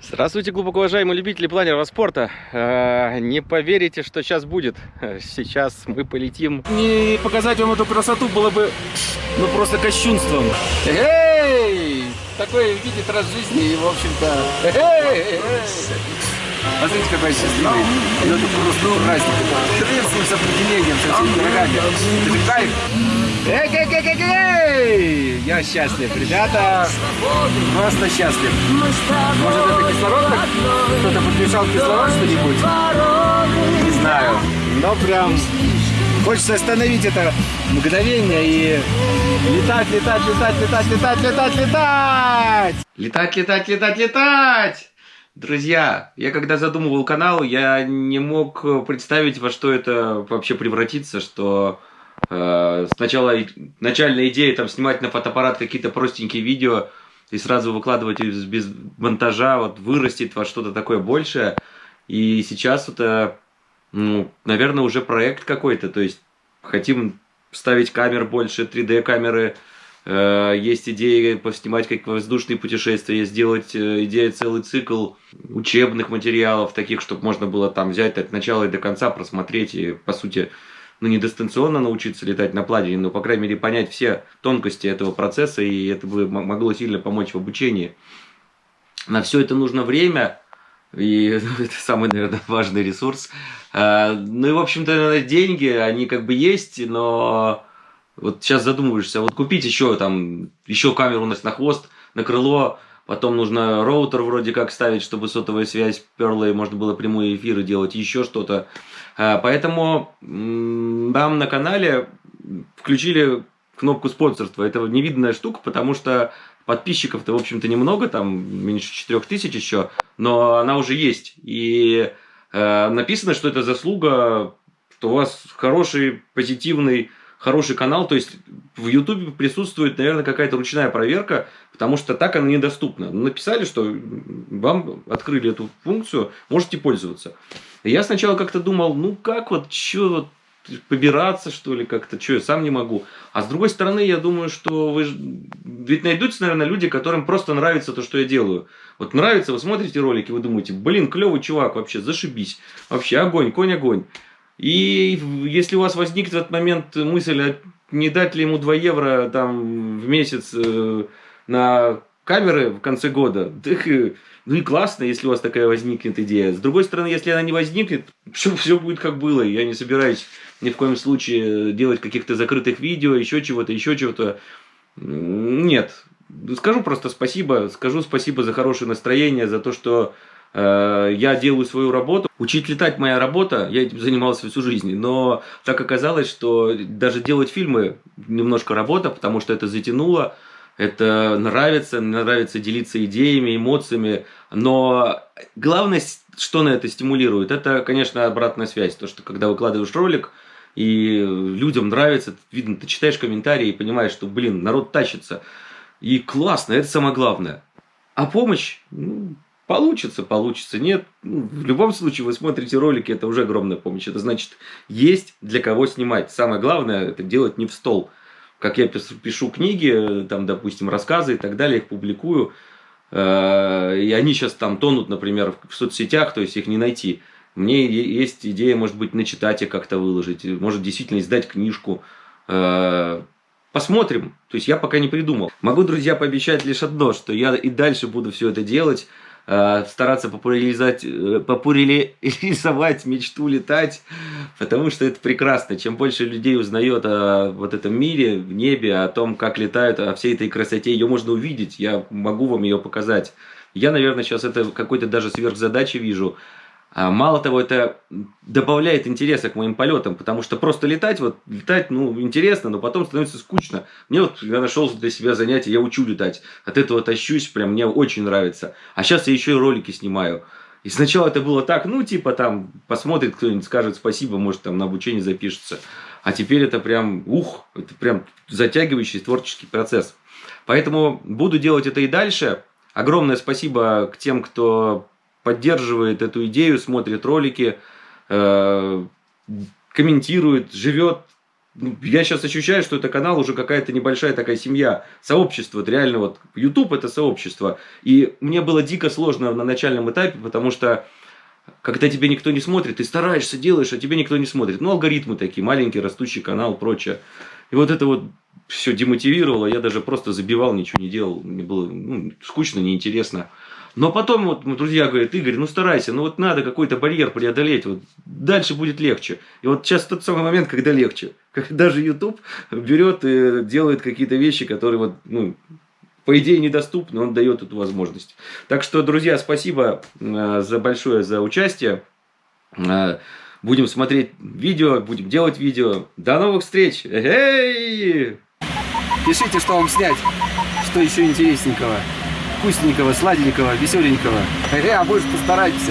Здравствуйте, глубоко уважаемые любители планерного спорта. Э, не поверите, что сейчас будет. Сейчас мы полетим. Не показать вам эту красоту было бы, ну, просто кощунством. Эй! Такой видит раз жизни и, в общем-то... Эй! Смотрите, какой счастливый. Ну, это просто праздник. Приветствую с определением, со всеми дорогами. Это же кайф. Эй, эй, эй, эй, эй! Я счастлив, ребята. Просто счастлив. Может, это кислород? Кто-то подмешал кислород что-нибудь? Не знаю. Но прям хочется остановить это мгновение и летать, летать, летать, летать, летать, летать, летать! Летать, летать, летать, летать! Друзья, я когда задумывал канал, я не мог представить, во что это вообще превратится, что э, сначала начальная идея там снимать на фотоаппарат какие-то простенькие видео и сразу выкладывать их без монтажа, вот вырастет во что-то такое большее. И сейчас это, ну, наверное, уже проект какой-то, то есть хотим ставить камер больше, 3D камеры, Э, есть идеи поснимать как воздушные путешествия, сделать э, идея целый цикл учебных материалов, таких, чтобы можно было там взять от начала и до конца, просмотреть и, по сути, ну, не дистанционно научиться летать на планере, но, по крайней мере, понять все тонкости этого процесса, и это бы могло сильно помочь в обучении. На все это нужно время, и это самый, наверное, важный ресурс. Э, ну и, в общем-то, деньги, они как бы есть, но вот сейчас задумываешься, вот купить еще там, еще камеру у нас на хвост, на крыло, потом нужно роутер вроде как ставить, чтобы сотовая связь перла и можно было прямые эфиры делать, еще что-то. А, поэтому нам на канале включили кнопку спонсорства. Это невиданная штука, потому что подписчиков-то, в общем-то, немного, там меньше 4000 еще, но она уже есть. И э, написано, что это заслуга, что у вас хороший, позитивный хороший канал, то есть в YouTube присутствует, наверное, какая-то ручная проверка, потому что так она недоступна. Написали, что вам открыли эту функцию, можете пользоваться. Я сначала как-то думал, ну как вот, что вот, побираться, что ли, как-то, что я сам не могу. А с другой стороны, я думаю, что вы... Ведь найдутся, наверное, люди, которым просто нравится то, что я делаю. Вот нравится, вы смотрите ролики, вы думаете, блин, клевый чувак вообще, зашибись. Вообще, огонь, конь, огонь. И если у вас возникнет в этот момент мысль, а не дать ли ему 2 евро там, в месяц э, на камеры в конце года, так, ну и классно, если у вас такая возникнет идея. С другой стороны, если она не возникнет, все, все будет как было. Я не собираюсь ни в коем случае делать каких-то закрытых видео, еще чего-то, еще чего-то. Нет. Скажу просто спасибо, скажу спасибо за хорошее настроение, за то, что Э, я делаю свою работу. Учить летать моя работа, я этим занимался всю жизнь, но так оказалось, что даже делать фильмы немножко работа, потому что это затянуло, это нравится, нравится делиться идеями, эмоциями, но главное, что на это стимулирует, это, конечно, обратная связь, то, что когда выкладываешь ролик, и людям нравится, видно, ты читаешь комментарии и понимаешь, что, блин, народ тащится, и классно, это самое главное. А помощь, ну, Получится, получится, нет. Ну, в любом случае, вы смотрите ролики, это уже огромная помощь. Это значит, есть для кого снимать. Самое главное, это делать не в стол. Как я пишу книги, там, допустим, рассказы и так далее, их публикую. Э, и они сейчас там тонут, например, в соцсетях, то есть их не найти. Мне есть идея, может быть, начитать их как-то выложить, может действительно издать книжку. Э, посмотрим. То есть я пока не придумал. Могу, друзья, пообещать лишь одно, что я и дальше буду все это делать. Э, стараться популяризовать, э, популяризовать мечту летать, потому что это прекрасно. Чем больше людей узнает о вот этом мире, в небе, о том, как летают, о всей этой красоте, ее можно увидеть, я могу вам ее показать. Я, наверное, сейчас это какой-то даже сверхзадачи вижу – мало того, это добавляет интереса к моим полетам, потому что просто летать, вот летать, ну, интересно, но потом становится скучно. Мне вот, я нашел для себя занятие, я учу летать. От этого тащусь, прям мне очень нравится. А сейчас я еще и ролики снимаю. И сначала это было так, ну, типа там, посмотрит кто-нибудь, скажет спасибо, может, там на обучение запишется. А теперь это прям, ух, это прям затягивающий творческий процесс. Поэтому буду делать это и дальше. Огромное спасибо к тем, кто поддерживает эту идею, смотрит ролики, э, комментирует, живет ну, я сейчас ощущаю, что это канал уже какая-то небольшая такая семья, сообщество, вот реально вот YouTube это сообщество. И мне было дико сложно на начальном этапе, потому что когда тебе никто не смотрит, ты стараешься, делаешь, а тебе никто не смотрит. Ну, алгоритмы такие, маленький растущий канал, прочее. И вот это вот все демотивировало, я даже просто забивал, ничего не делал, мне было ну, скучно, неинтересно. Но потом вот друзья говорят, Игорь, ну старайся, ну вот надо какой-то барьер преодолеть, вот дальше будет легче. И вот сейчас тот самый момент, когда легче. Даже YouTube берет и делает какие-то вещи, которые вот, ну, по идее недоступны, он дает эту возможность. Так что, друзья, спасибо э, за большое за участие. Э, будем смотреть видео, будем делать видео. До новых встреч! Эй! Пишите, что вам снять, что еще интересненького, вкусненького, сладенького, веселенького. Эй, а больше постарайтесь.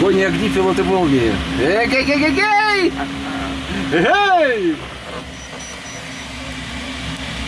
Кони огни, пилоты молнии. Эй, эй, эй, эй, эй! Эй!